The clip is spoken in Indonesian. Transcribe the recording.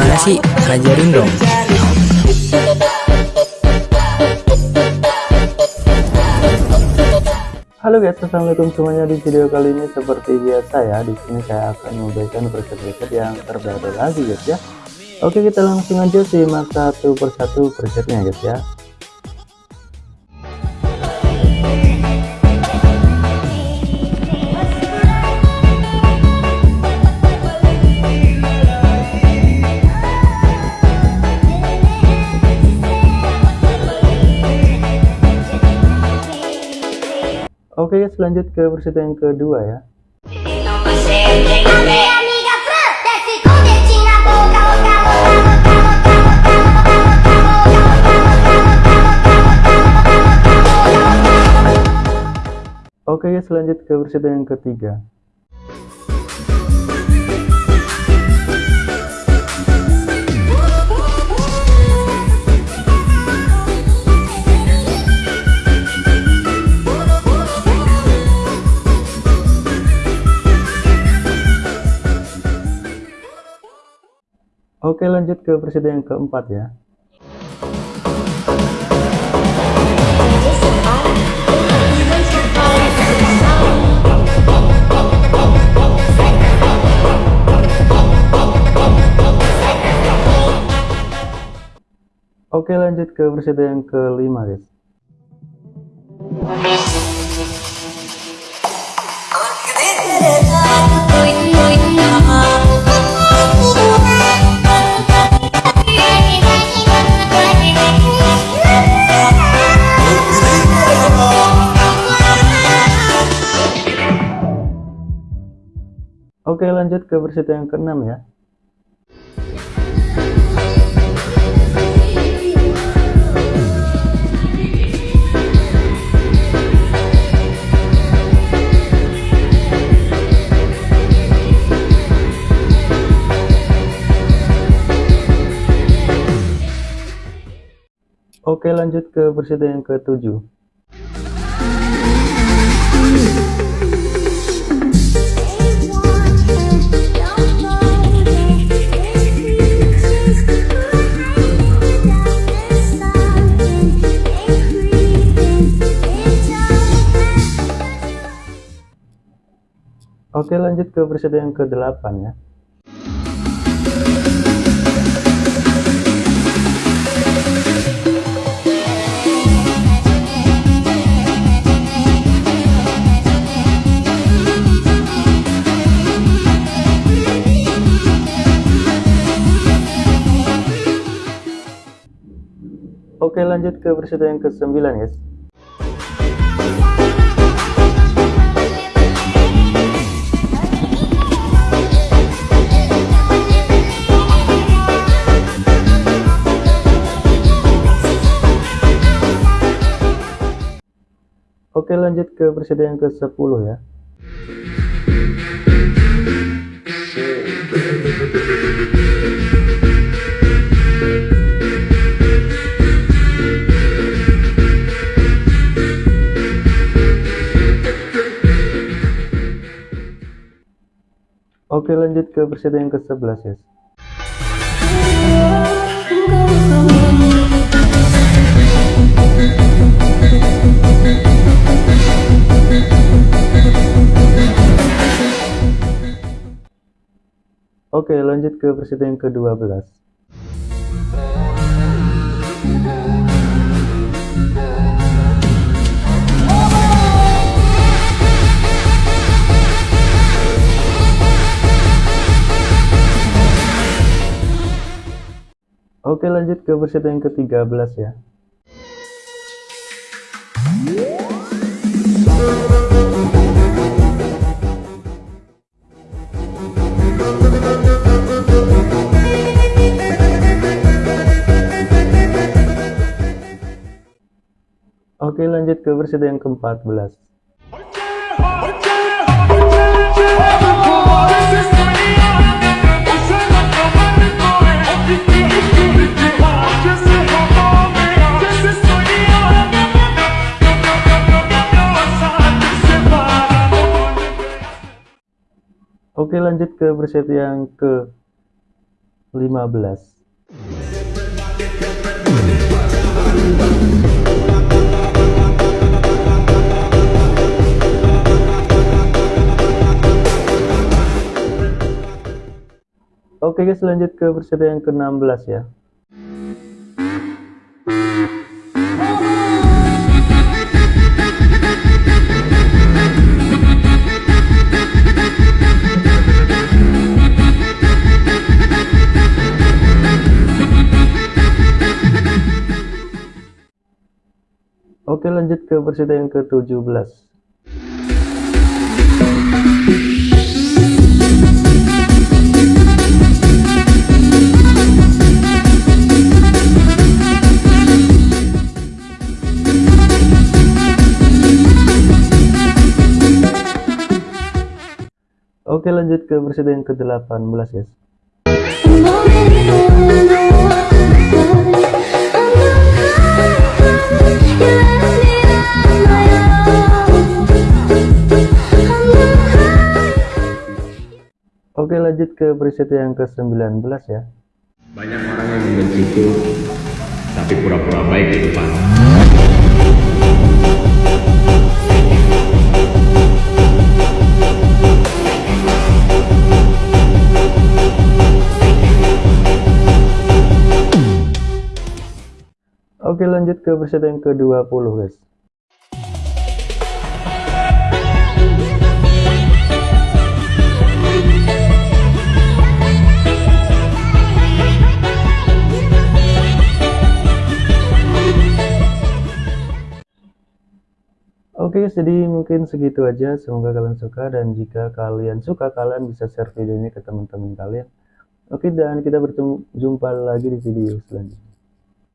Gimana sih? Ajarin dong. Halo guys, assalamualaikum semuanya. Di video kali ini seperti biasa ya, di sini saya akan memberikan preset-preset yang terbaru lagi guys ya. Oke, kita langsung aja simak satu persatu presetnya guys ya. Oke guys, lanjut ke preset yang kedua ya. Oke guys, lanjut ke versi yang ketiga. Oke lanjut ke versi yang keempat ya. Oke lanjut ke versi yang kelima guys. Oke lanjut ke versi yang keenam ya. Oke lanjut ke versi yang ketujuh. Oke lanjut ke versi yang ke-8 ya. Oke lanjut ke versi yang ke-9 guys. Oke lanjut ke versi yang ke-10 ya. Oke lanjut ke versi yang ke-11 ya. Oke lanjut ke versi yang ke-12 Oke lanjut ke versi yang ke-13 ya Oke lanjut ke versi yang ke-14 Oke lanjut ke preset yang ke Oke guys lanjut ke peserta yang ke-16 ya. Oke lanjut ke peserta yang ke-17 Oke lanjut ke yang ke-18 guys. Oke lanjut ke preset yang ke-19 ya. Banyak orang yang membenciku Tapi pura-pura baik di depan lanjut ke preset yang ke-20 guys Oke guys, jadi mungkin segitu aja. Semoga kalian suka dan jika kalian suka, kalian bisa share video ini ke teman-teman kalian. Oke, dan kita bertemu jumpa lagi di video selanjutnya.